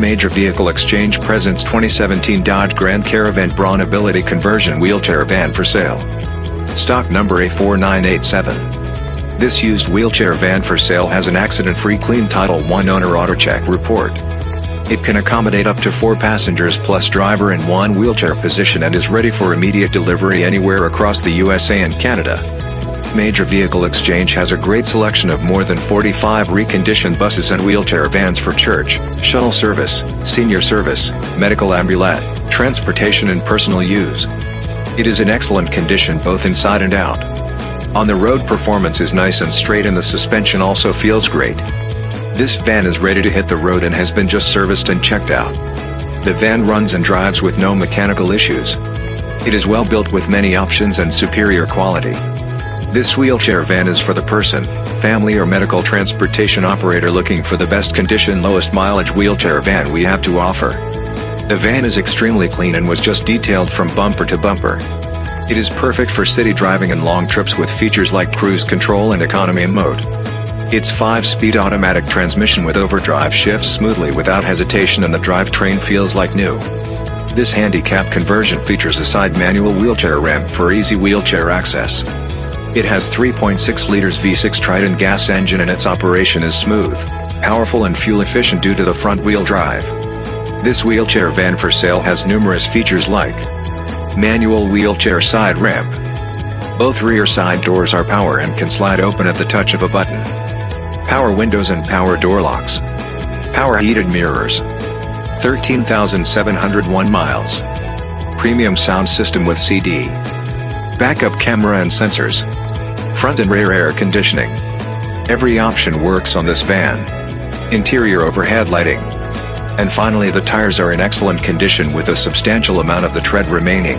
Major Vehicle Exchange presents 2017 Dodge Grand Caravan Braun Ability Conversion Wheelchair Van for sale. Stock number A4987. This used wheelchair van for sale has an accident-free clean Title I owner AutoCheck report. It can accommodate up to four passengers plus driver in one wheelchair position and is ready for immediate delivery anywhere across the USA and Canada. Major Vehicle Exchange has a great selection of more than 45 reconditioned buses and wheelchair vans for church, shuttle service, senior service, medical ambulance, transportation and personal use. It is in excellent condition both inside and out. On the road performance is nice and straight and the suspension also feels great. This van is ready to hit the road and has been just serviced and checked out. The van runs and drives with no mechanical issues. It is well built with many options and superior quality. This wheelchair van is for the person, family or medical transportation operator looking for the best condition lowest mileage wheelchair van we have to offer. The van is extremely clean and was just detailed from bumper to bumper. It is perfect for city driving and long trips with features like cruise control and economy mode. Its 5-speed automatic transmission with overdrive shifts smoothly without hesitation and the drivetrain feels like new. This handicap conversion features a side manual wheelchair ramp for easy wheelchair access. It has 3.6 liters V6 Triton gas engine and its operation is smooth, powerful and fuel efficient due to the front wheel drive. This wheelchair van for sale has numerous features like Manual wheelchair side ramp Both rear side doors are power and can slide open at the touch of a button power windows and power door locks. Power heated mirrors. 13,701 miles. Premium sound system with CD. Backup camera and sensors. Front and rear air conditioning. Every option works on this van. Interior overhead lighting. And finally the tires are in excellent condition with a substantial amount of the tread remaining.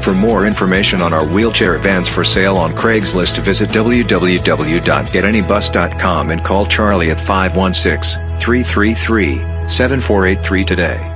For more information on our wheelchair vans for sale on Craigslist visit www.getanybus.com and call Charlie at 516-333-7483 today.